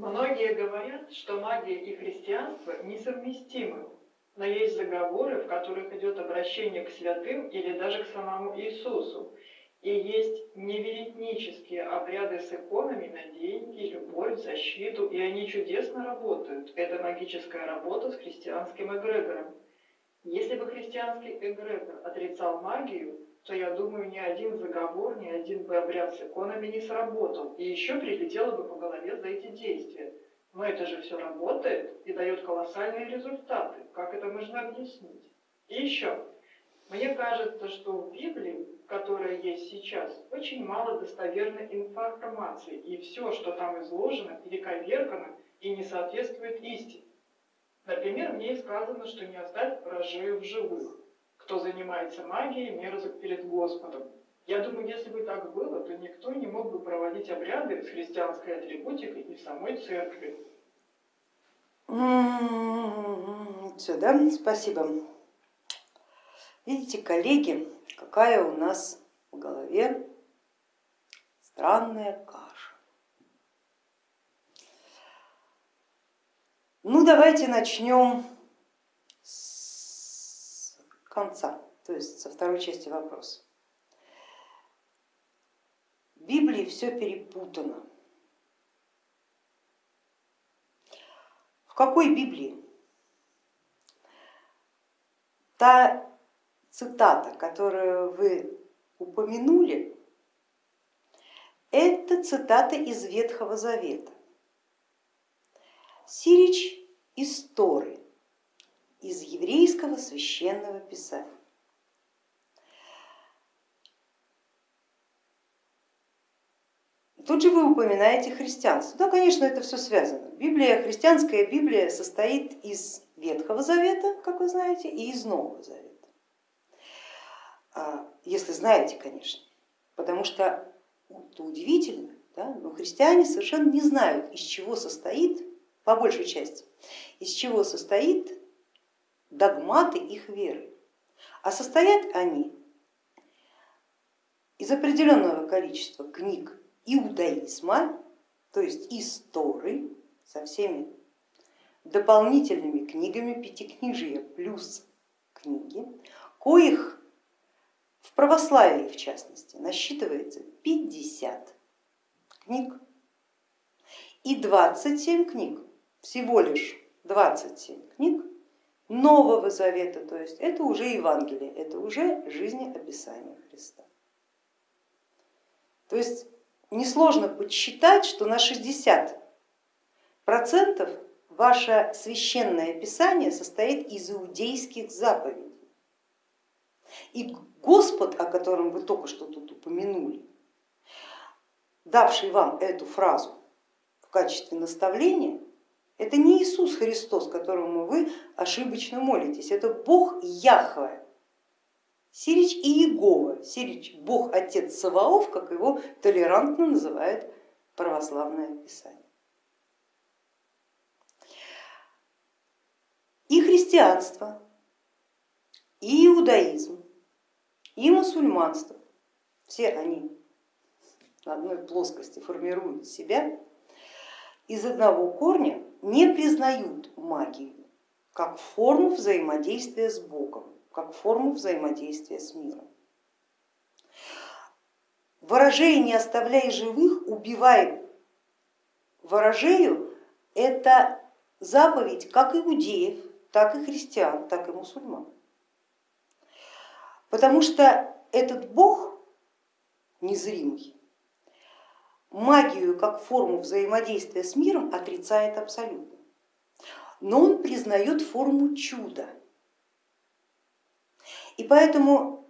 Многие говорят, что магия и христианство несовместимы, но есть заговоры, в которых идет обращение к святым или даже к самому Иисусу. И есть неверетнические обряды с иконами на деньги, любовь, защиту, и они чудесно работают. Это магическая работа с христианским эгрегором. Если бы христианский эгрегор отрицал магию, то я думаю, ни один заговор, ни один бы обряд с иконами не сработал, и еще прилетело бы по голове за эти действия. Но это же все работает и дает колоссальные результаты. Как это можно объяснить? И еще, мне кажется, что в Библии, которая есть сейчас, очень мало достоверной информации, и все, что там изложено, перековеркано и не соответствует истине. Например, мне сказано, что не оставь рожею в живых. Кто занимается магией, мерзок перед Господом. Я думаю, если бы так было, то никто не мог бы проводить обряды с христианской атрибутикой и в самой церкви. Все, да? Спасибо. Видите, коллеги, какая у нас в голове странная каша. Ну, давайте начнем конца, то есть со второй части вопроса. В Библии все перепутано. В какой Библии? Та цитата, которую вы упомянули, это цитата из Ветхого Завета. Сирич из Торы, из еврейского священного писания. Тут же вы упоминаете христианство. Да, конечно, это все связано. Библия, христианская Библия состоит из Ветхого Завета, как вы знаете, и из Нового Завета. А, если знаете, конечно, потому что это удивительно, да? но христиане совершенно не знают, из чего состоит по большей части, из чего состоит догматы их веры. А состоят они из определенного количества книг иудаизма, то есть истории со всеми дополнительными книгами, пятикнижия плюс книги, коих в православии в частности насчитывается 50 книг и 27 книг всего лишь 27 книг Нового Завета, то есть это уже Евангелие, это уже жизнеописание Христа. То есть несложно подсчитать, что на 60 процентов ваше священное писание состоит из иудейских заповедей. И Господь, о котором вы только что тут упомянули, давший вам эту фразу в качестве наставления, это не Иисус Христос, которому вы ошибочно молитесь, это Бог Яхве. Сирич и Иегова, Сирич Бог Отец Саваоф, как его толерантно называет православное писание. И христианство, и иудаизм, и мусульманство, все они на одной плоскости формируют себя из одного корня не признают магию как форму взаимодействия с Богом, как форму взаимодействия с миром. Ворожея не оставляй живых, убивай ворожею, это заповедь как иудеев, так и христиан, так и мусульман. Потому что этот Бог незримый, магию как форму взаимодействия с миром отрицает абсолютно, но он признает форму чуда. И поэтому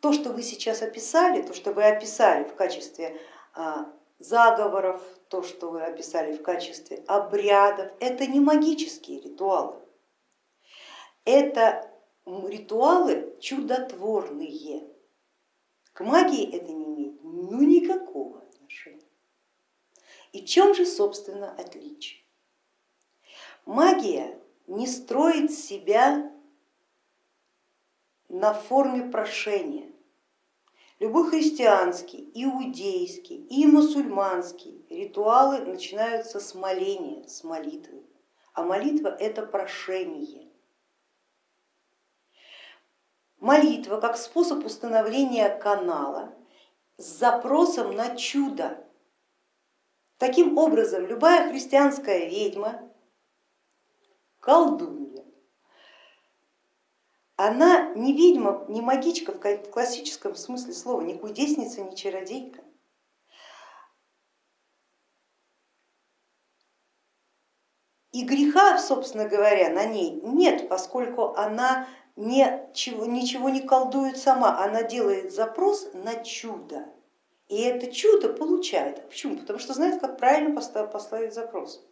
то, что вы сейчас описали, то, что вы описали в качестве а, заговоров, то, что вы описали в качестве обрядов, это не магические ритуалы, это ритуалы чудотворные. К магии это не имеет ну никакого отношения. И чем же, собственно, отличие? Магия не строит себя на форме прошения. любой христианский, иудейский и мусульманский ритуалы начинаются с моления, с молитвы. А молитва это прошение. Молитва как способ установления канала с запросом на чудо. Таким образом, любая христианская ведьма, колдунья, она не ведьма, не магичка в классическом смысле слова, не кудесница, не чародейка. И греха, собственно говоря, на ней нет, поскольку она ничего, ничего не колдует сама, она делает запрос на чудо. И это чудо получает. Почему? Потому что знает, как правильно поставить запрос,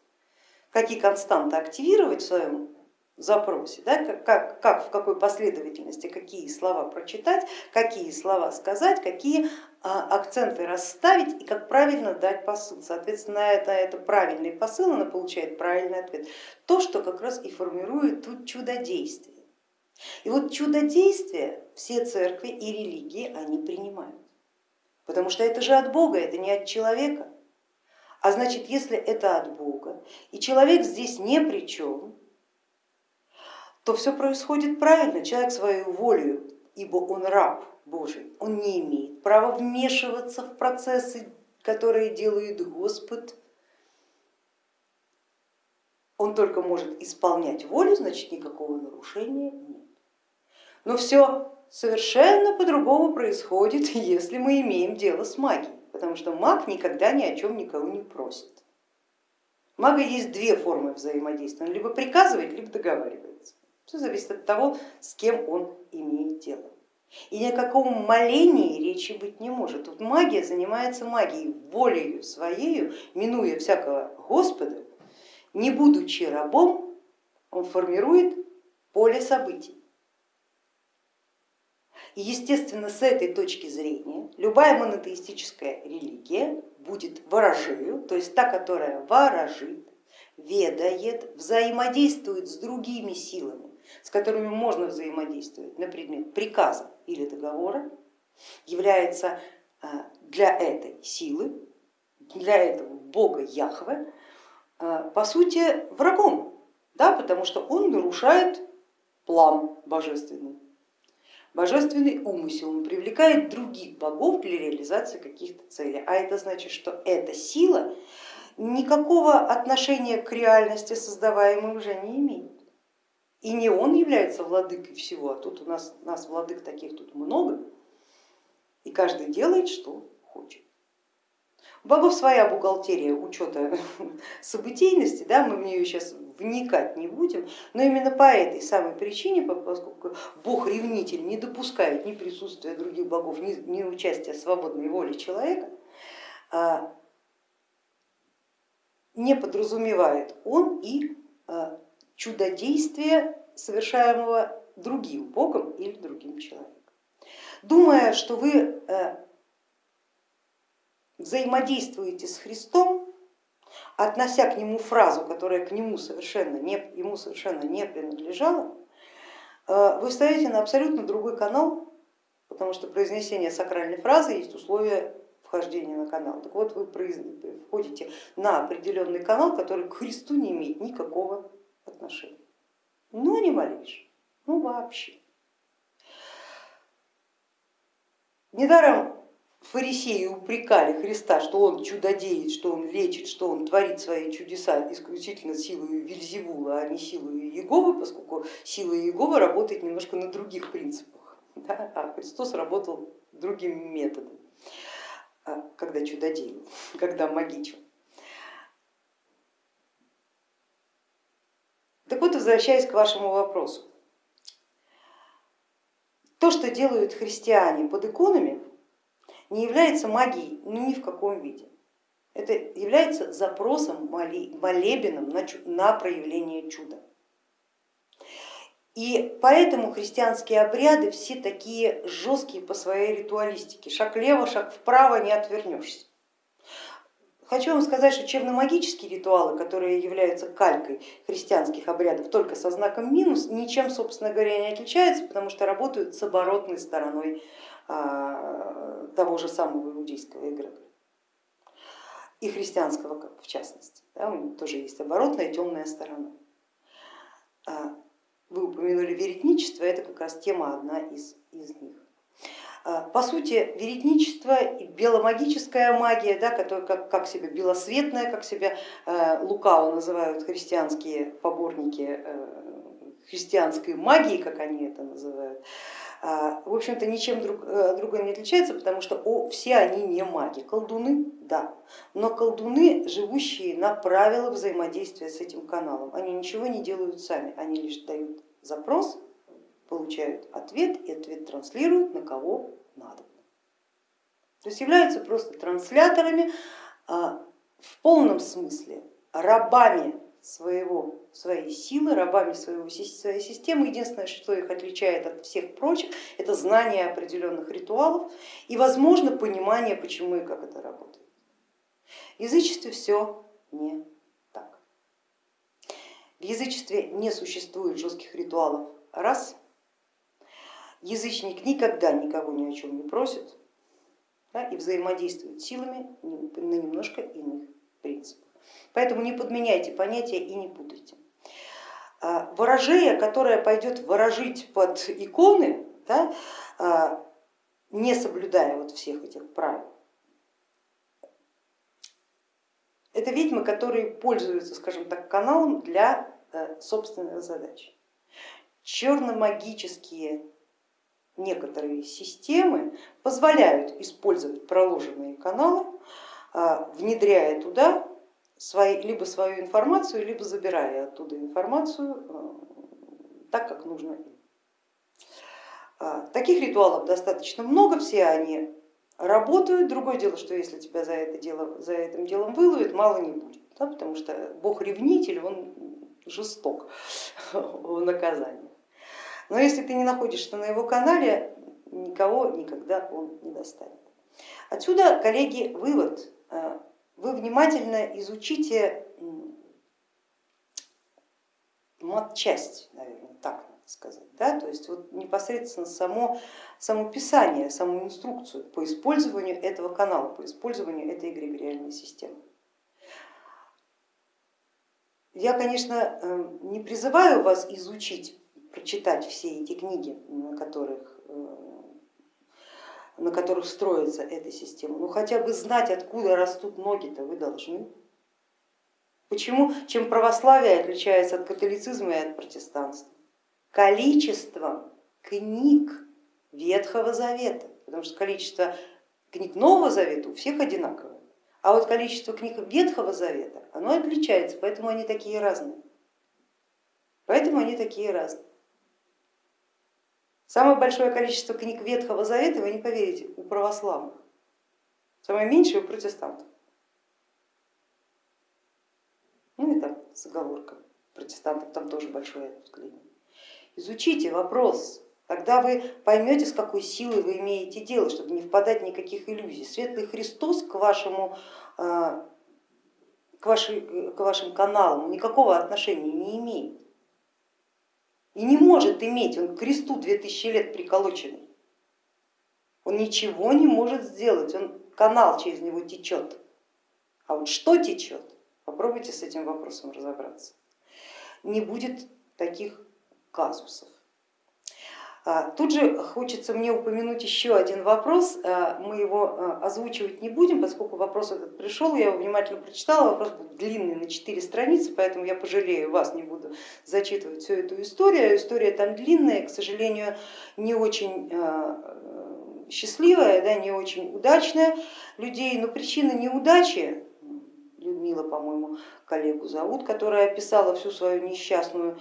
какие константы активировать в своем запросе, да, как, как, как, в какой последовательности, какие слова прочитать, какие слова сказать, какие а, акценты расставить и как правильно дать посыл. Соответственно, это, это правильный посыл, она получает правильный ответ. То, что как раз и формирует тут чудодействие. И вот чудодействие все церкви и религии они принимают, потому что это же от Бога, это не от человека. А значит, если это от Бога, и человек здесь не при чем, то все происходит правильно, человек свою волю, ибо он раб Божий, он не имеет права вмешиваться в процессы, которые делает Господь, он только может исполнять волю, значит никакого нарушения нет. Но все совершенно по-другому происходит, если мы имеем дело с магией, потому что маг никогда ни о чем никого не просит. Мага есть две формы взаимодействия, он либо приказывает, либо договаривается. Все зависит от того, с кем он имеет дело. И ни о каком молении речи быть не может. Тут магия занимается магией, волею своею, минуя всякого Господа, не будучи рабом, он формирует поле событий. И естественно с этой точки зрения любая монотеистическая религия будет ворожею, то есть та, которая ворожит, ведает, взаимодействует с другими силами, с которыми можно взаимодействовать на предмет приказа или договора, является а, для этой силы, для этого бога Яхве, а, по сути врагом, да, потому что он нарушает план божественный, божественный умысел, он привлекает других богов для реализации каких-то целей, а это значит, что эта сила никакого отношения к реальности создаваемой уже не имеет. И не он является владыкой всего, а тут у нас, нас владык таких тут много, и каждый делает, что хочет. Богов своя бухгалтерия учета событийности, да, мы в нее сейчас вникать не будем, но именно по этой самой причине, поскольку бог ревнитель не допускает ни присутствия других богов, ни, ни участия свободной воли человека, а, не подразумевает он и а, чудодействия, совершаемого другим богом или другим человеком. Думая, что вы э, взаимодействуете с Христом, относя к нему фразу, которая к нему совершенно не, ему совершенно не принадлежала, э, вы встаете на абсолютно другой канал, потому что произнесение сакральной фразы есть условие вхождения на канал. Так вот, вы входите на определенный канал, который к Христу не имеет никакого отношения. Ну не малейшего, ну вообще. Недаром фарисеи упрекали Христа, что он чудодеет, что он лечит, что он творит свои чудеса исключительно силой Вильзевула, а не силой Иеговы, поскольку сила Иеговы работает немножко на других принципах, да? а Христос работал другим методом, а, когда чудодеял, когда магичил. Так вот, возвращаясь к вашему вопросу. То, что делают христиане под иконами, не является магией ну, ни в каком виде. Это является запросом, молебеном на проявление чуда. И поэтому христианские обряды все такие жесткие по своей ритуалистике. Шаг влево, шаг вправо, не отвернешься. Хочу вам сказать, что черномагические ритуалы, которые являются калькой христианских обрядов только со знаком минус, ничем, собственно говоря, не отличаются, потому что работают с оборотной стороной того же самого иудейского эгрегора и христианского в частности. Да, у них тоже есть оборотная темная сторона. А, вы упомянули веретничество, это как раз тема одна из, из них. А, по сути, веретничество и беломагическая магия, да, которая как, как себя белосветная, как себя э, лукаво называют христианские поборники э, христианской магии, как они это называют, а, в общем-то ничем друг, э, другой не отличается, потому что о, все они не маги. Колдуны, да, но колдуны, живущие на правила взаимодействия с этим каналом. Они ничего не делают сами, они лишь дают запрос, получают ответ и ответ транслируют на кого надо. То есть являются просто трансляторами а, в полном смысле, рабами своего, своей силы, рабами своего, своей системы. Единственное, что их отличает от всех прочих, это знание определенных ритуалов и, возможно, понимание, почему и как это работает. В язычестве все не так. В язычестве не существует жестких ритуалов. Раз. Язычник никогда никого ни о чем не просит да, и взаимодействует силами на немножко иных принципах. Поэтому не подменяйте понятия и не путайте. А, ворожея, которая пойдет ворожить под иконы, да, а, не соблюдая вот всех этих правил, это ведьмы, которые пользуются, скажем так, каналом для э, собственных задач. Черномагические некоторые системы позволяют использовать проложенные каналы, а, внедряя туда свои, либо свою информацию, либо забирая оттуда информацию э, так, как нужно. А, таких ритуалов достаточно много, все они работают. Другое дело, что если тебя за, это дело, за этим делом выловят, мало не будет, да, потому что бог ревнитель, он жесток в наказании. Но если ты не находишься на его канале, никого никогда он не достанет. Отсюда, коллеги, вывод э, вы внимательно изучите матчасть, наверное, так сказать, да? то есть вот непосредственно само, само писание, саму инструкцию по использованию этого канала, по использованию этой эгрегориальной системы. Я, конечно, э, не призываю вас изучить, прочитать все эти книги, на которых э, на которых строится эта система. Ну хотя бы знать, откуда растут ноги-то вы должны. Почему? Чем православие отличается от католицизма и от протестанства? Количеством книг Ветхого Завета, потому что количество книг Нового Завета у всех одинаковое, а вот количество книг Ветхого Завета, оно отличается, поэтому они такие разные. Поэтому они такие разные. Самое большое количество книг Ветхого Завета, вы не поверите, у православных, самое меньшее у протестантов. Ну и оговоркой, протестантов там тоже большое ответвление. Изучите вопрос, тогда вы поймете, с какой силой вы имеете дело, чтобы не впадать в никаких иллюзий. Светлый Христос к, вашему, а, к, вашей, к вашим каналам никакого отношения не имеет и не может иметь, он к кресту 2000 лет приколоченный. Он ничего не может сделать, он канал через него течет. А вот что течет, попробуйте с этим вопросом разобраться. Не будет таких казусов. А, тут же хочется мне упомянуть еще один вопрос, а, мы его а, озвучивать не будем, поскольку вопрос этот пришел, я его внимательно прочитала, вопрос был длинный на 4 страницы, поэтому я пожалею вас, не буду зачитывать всю эту историю. История там длинная, к сожалению, не очень счастливая, да, не очень удачная. Людей, но причина неудачи, Людмила, по-моему, коллегу зовут, которая описала всю свою несчастную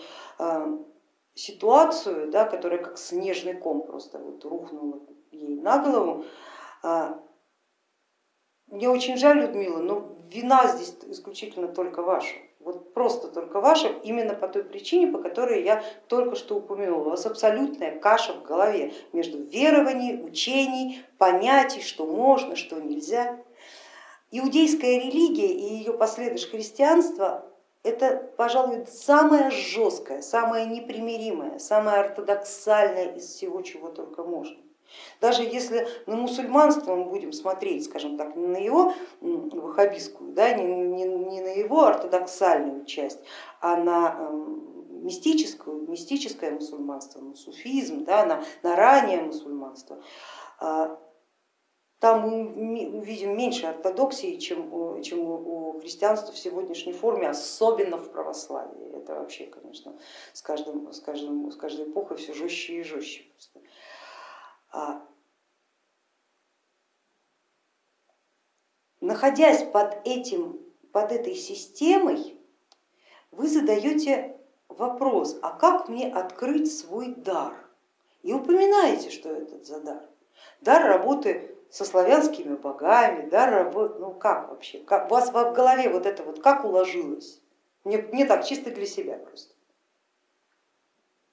ситуацию, да, которая как снежный ком просто вот рухнула ей на голову. А, мне очень жаль, Людмила, но вина здесь исключительно только ваша. Вот просто только ваша, именно по той причине, по которой я только что упомянула. У вас абсолютная каша в голове между верований, учений, понятий, что можно, что нельзя. Иудейская религия и ее последующее христианство это, пожалуй, самое жесткое, самое непримиримое, самое ортодоксальное из всего, чего только можно. Даже если на мусульманство мы будем смотреть, скажем так, не на его ваххабистскую, да, не, не, не на его ортодоксальную часть, а на эм, мистическую, мистическое мусульманство, на суфизм, да, на, на раннее мусульманство, а, там мы увидим меньше ортодоксии, чем, чем у христианства в сегодняшней форме, особенно в православии. Это вообще, конечно, с, каждым, с, каждым, с каждой эпохой все жестче и жестче. А, находясь под, этим, под этой системой, вы задаете вопрос, а как мне открыть свой дар? И упоминаете, что это за дар. Дар работы со славянскими богами, да, работ... ну как вообще, как, у вас в голове вот это вот как уложилось? Мне, мне так чисто для себя просто.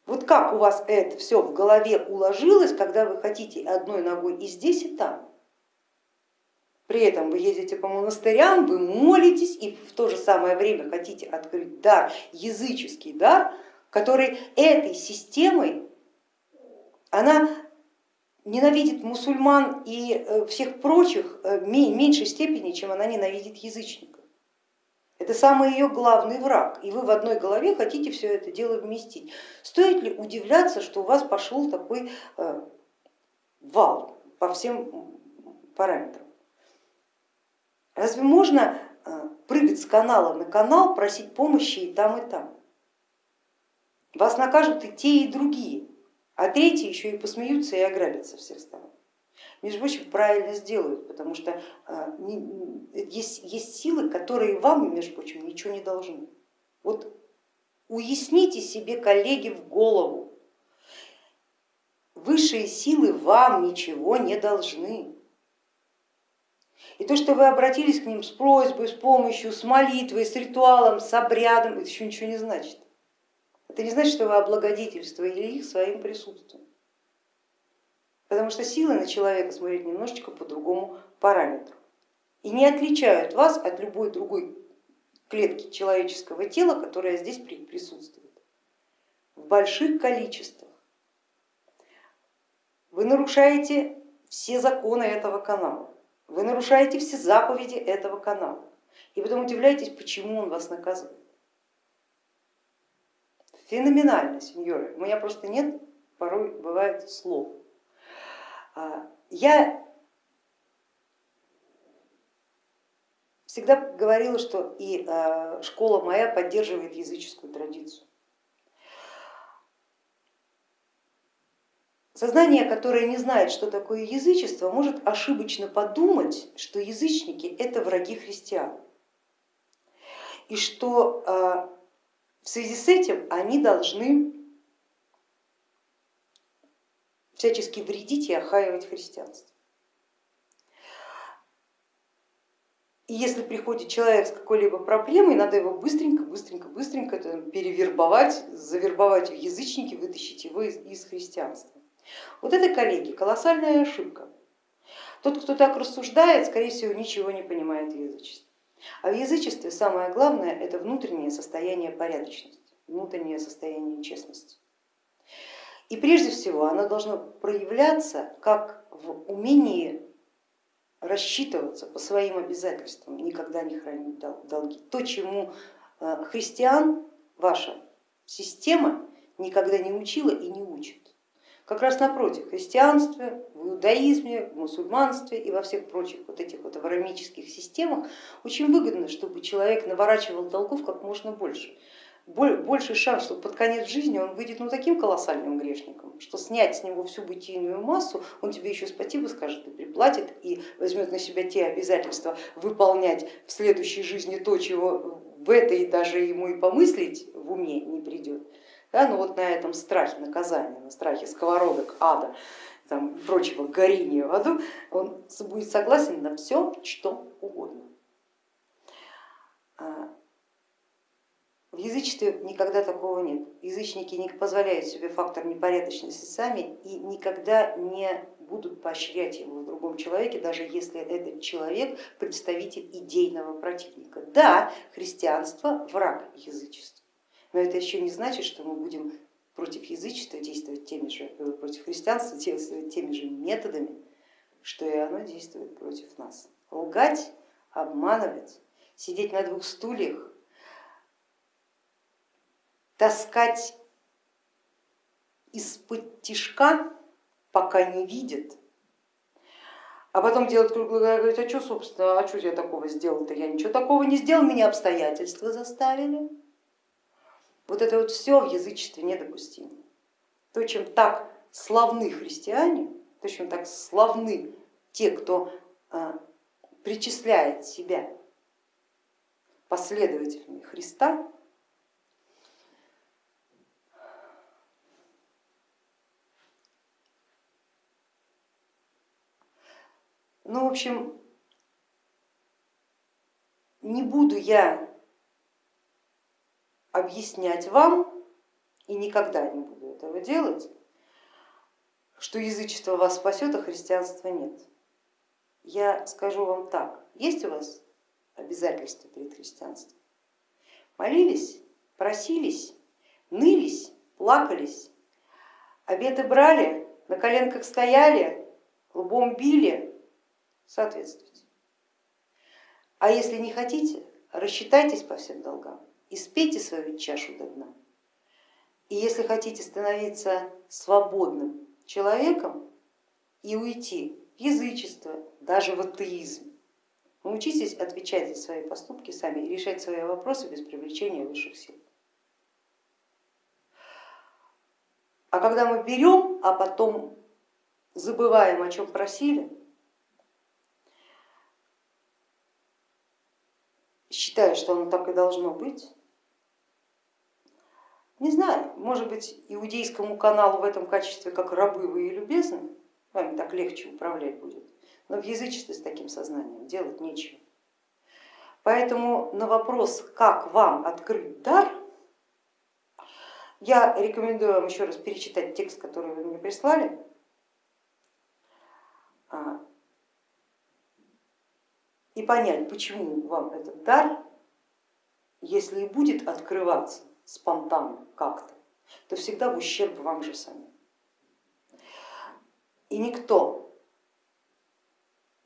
Вот как у вас это все в голове уложилось, когда вы хотите одной ногой и здесь, и там? При этом вы едете по монастырям, вы молитесь и в то же самое время хотите открыть дар, языческий дар, который этой системой, она ненавидит мусульман и э, всех прочих э, в меньшей степени, чем она ненавидит язычников. Это самый ее главный враг, и вы в одной голове хотите все это дело вместить. Стоит ли удивляться, что у вас пошел такой э, вал по всем параметрам? Разве можно прыгать с канала на канал, просить помощи и там, и там? Вас накажут и те, и другие а третьи еще и посмеются и ограбят со всех сторон. Между прочим, правильно сделают, потому что а, есть, есть силы, которые вам, между прочим, ничего не должны. Вот уясните себе, коллеги, в голову, высшие силы вам ничего не должны. И то, что вы обратились к ним с просьбой, с помощью, с молитвой, с ритуалом, с обрядом, это еще ничего не значит. Это не значит, что вы облагодетельствовали их своим присутствием. Потому что силы на человека смотрят немножечко по другому параметру и не отличают вас от любой другой клетки человеческого тела, которая здесь присутствует в больших количествах. Вы нарушаете все законы этого канала, вы нарушаете все заповеди этого канала и потом удивляетесь, почему он вас наказывает. Феноменально, сеньоры, у меня просто нет, порой бывает слов. А, я всегда говорила, что и а, школа моя поддерживает языческую традицию. Сознание, которое не знает, что такое язычество, может ошибочно подумать, что язычники это враги христиан. И что а, в связи с этим они должны всячески вредить и охаивать христианство. И если приходит человек с какой-либо проблемой, надо его быстренько, быстренько, быстренько перевербовать, завербовать в язычники, вытащить его из, из христианства. Вот это, коллеги, колоссальная ошибка. Тот, кто так рассуждает, скорее всего, ничего не понимает в язычестве. А в язычестве самое главное это внутреннее состояние порядочности, внутреннее состояние честности. И прежде всего оно должно проявляться как в умении рассчитываться по своим обязательствам, никогда не хранить долги. То, чему э, христиан ваша система никогда не учила и не учит. Как раз напротив, в христианстве, в иудаизме, в мусульманстве и во всех прочих вот этих вот авраамических системах очень выгодно, чтобы человек наворачивал долгов как можно больше. Больше шанс, что под конец жизни он выйдет ну, таким колоссальным грешником, что снять с него всю бытийную массу, он тебе еще спасибо скажет и приплатит, и возьмет на себя те обязательства выполнять в следующей жизни то, чего в этой даже ему и помыслить в уме не придет. Да, ну вот на этом страхе наказания, на страхе сковородок, ада, там, прочего горения в аду, он будет согласен на все, что угодно. А, в язычестве никогда такого нет. Язычники не позволяют себе фактор непорядочности сами и никогда не будут поощрять его в другом человеке, даже если этот человек представитель идейного противника. Да, христианство враг язычества но это еще не значит, что мы будем против язычества действовать теми же, э, против христианства действовать теми же методами, что и оно действует против нас. Лгать, обманывать, сидеть на двух стульях, таскать из-под тишка, пока не видят, а потом делать круглый глаза, говорить, а что, собственно, а что я такого сделал-то? Я ничего такого не сделал, меня обстоятельства заставили. Вот это вот все в язычестве недопустимо. То, чем так славны христиане, то, чем так славны те, кто а, причисляет себя последователями Христа, Ну, в общем, не буду я объяснять вам, и никогда не буду этого делать, что язычество вас спасет, а христианства нет. Я скажу вам так, есть у вас обязательства перед христианством? Молились, просились, нылись, плакались, обеты брали, на коленках стояли, лбом били, соответствуйте. А если не хотите, рассчитайтесь по всем долгам и спейте свою чашу до дна. И если хотите становиться свободным человеком и уйти в язычество, даже в атеизм, научитесь отвечать за свои поступки сами и решать свои вопросы без привлечения высших сил. А когда мы берем, а потом забываем, о чем просили, считая, что оно так и должно быть, не знаю, может быть, иудейскому каналу в этом качестве, как рабы вы и любезны, вами так легче управлять будет, но в язычестве с таким сознанием делать нечего. Поэтому на вопрос, как вам открыть дар, я рекомендую вам еще раз перечитать текст, который вы мне прислали, а, и понять, почему вам этот дар, если и будет открываться, спонтанно как-то, то всегда в ущерб вам же самим. И никто,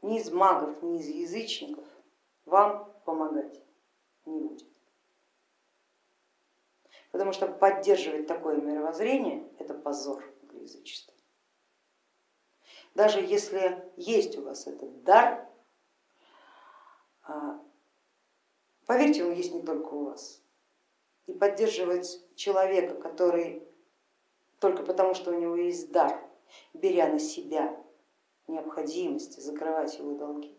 ни из магов, ни из язычников вам помогать не будет. Потому что поддерживать такое мировоззрение это позор для язычества. Даже если есть у вас этот дар, а, поверьте, он есть не только у вас и поддерживать человека, который только потому, что у него есть дар, беря на себя необходимость закрывать его долги,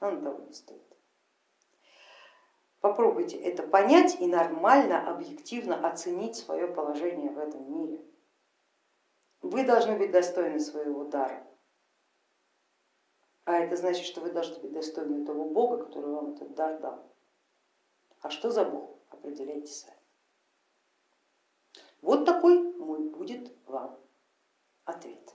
он того не стоит. Попробуйте это понять и нормально, объективно оценить свое положение в этом мире. Вы должны быть достойны своего дара, а это значит, что вы должны быть достойны того Бога, который вам этот дар дал. А что за Бог? Определяйте сами. Вот такой мой будет вам ответ.